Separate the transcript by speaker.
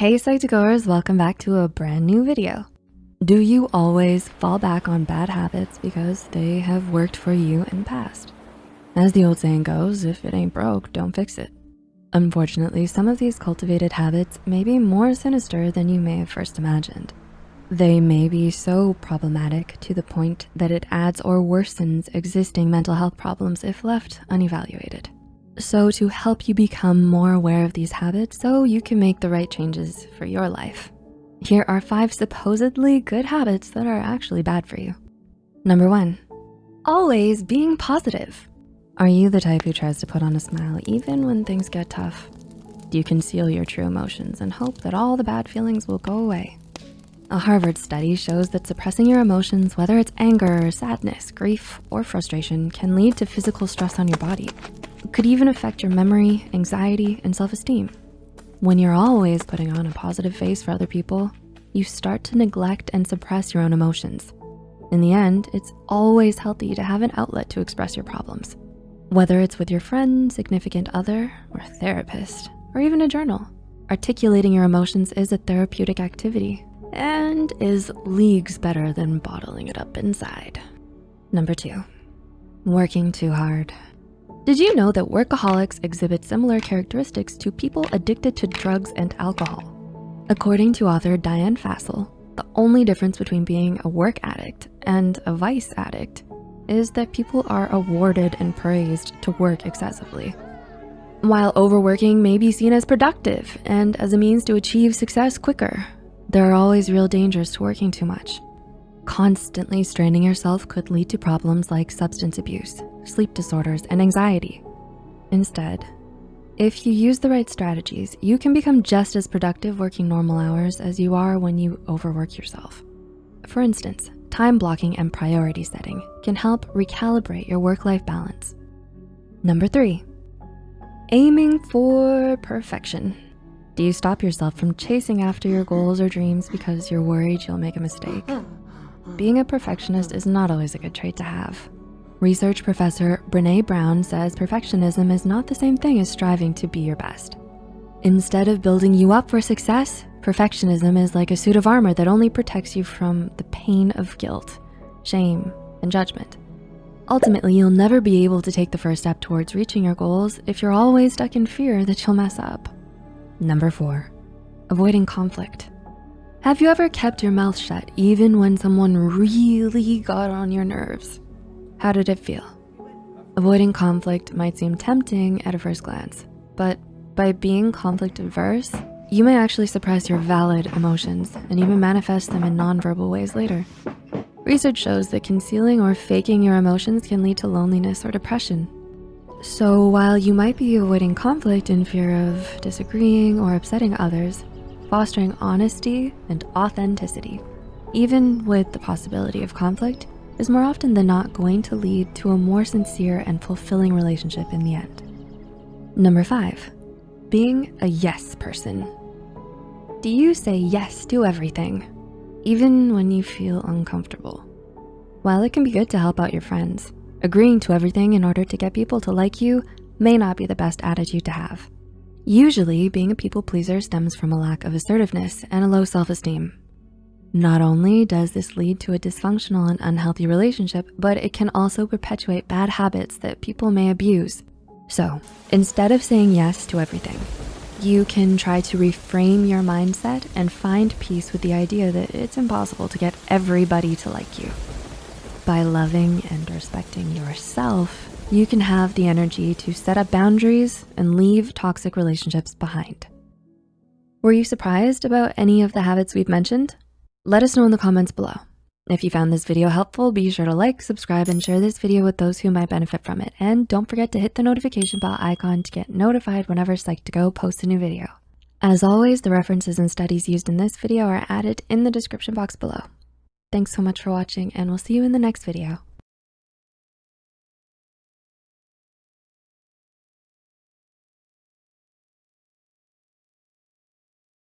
Speaker 1: Hey Psych2Goers, welcome back to a brand new video. Do you always fall back on bad habits because they have worked for you in the past? As the old saying goes, if it ain't broke, don't fix it. Unfortunately, some of these cultivated habits may be more sinister than you may have first imagined. They may be so problematic to the point that it adds or worsens existing mental health problems if left unevaluated. So to help you become more aware of these habits so you can make the right changes for your life, here are five supposedly good habits that are actually bad for you. Number one, always being positive. Are you the type who tries to put on a smile even when things get tough? Do you conceal your true emotions and hope that all the bad feelings will go away? A Harvard study shows that suppressing your emotions, whether it's anger, sadness, grief, or frustration, can lead to physical stress on your body could even affect your memory, anxiety, and self-esteem. When you're always putting on a positive face for other people, you start to neglect and suppress your own emotions. In the end, it's always healthy to have an outlet to express your problems. Whether it's with your friend, significant other, or therapist, or even a journal, articulating your emotions is a therapeutic activity and is leagues better than bottling it up inside. Number two, working too hard. Did you know that workaholics exhibit similar characteristics to people addicted to drugs and alcohol? According to author Diane Fassel, the only difference between being a work addict and a vice addict is that people are awarded and praised to work excessively. While overworking may be seen as productive and as a means to achieve success quicker, there are always real dangers to working too much. Constantly straining yourself could lead to problems like substance abuse, sleep disorders, and anxiety. Instead, if you use the right strategies, you can become just as productive working normal hours as you are when you overwork yourself. For instance, time blocking and priority setting can help recalibrate your work-life balance. Number three, aiming for perfection. Do you stop yourself from chasing after your goals or dreams because you're worried you'll make a mistake? Being a perfectionist is not always a good trait to have. Research professor Brene Brown says perfectionism is not the same thing as striving to be your best. Instead of building you up for success, perfectionism is like a suit of armor that only protects you from the pain of guilt, shame, and judgment. Ultimately, you'll never be able to take the first step towards reaching your goals if you're always stuck in fear that you'll mess up. Number four, avoiding conflict. Have you ever kept your mouth shut even when someone really got on your nerves? How did it feel? Avoiding conflict might seem tempting at a first glance, but by being conflict averse, you may actually suppress your valid emotions and even manifest them in nonverbal ways later. Research shows that concealing or faking your emotions can lead to loneliness or depression. So while you might be avoiding conflict in fear of disagreeing or upsetting others, fostering honesty and authenticity, even with the possibility of conflict, is more often than not going to lead to a more sincere and fulfilling relationship in the end. Number five, being a yes person. Do you say yes to everything, even when you feel uncomfortable? While it can be good to help out your friends, agreeing to everything in order to get people to like you may not be the best attitude to have. Usually, being a people pleaser stems from a lack of assertiveness and a low self-esteem. Not only does this lead to a dysfunctional and unhealthy relationship, but it can also perpetuate bad habits that people may abuse. So instead of saying yes to everything, you can try to reframe your mindset and find peace with the idea that it's impossible to get everybody to like you. By loving and respecting yourself, you can have the energy to set up boundaries and leave toxic relationships behind. Were you surprised about any of the habits we've mentioned? Let us know in the comments below. If you found this video helpful, be sure to like, subscribe, and share this video with those who might benefit from it. And don't forget to hit the notification bell icon to get notified whenever Psych2Go posts a new video. As always, the references and studies used in this video are added in the description box below. Thanks so much for watching and we'll see you in the next video.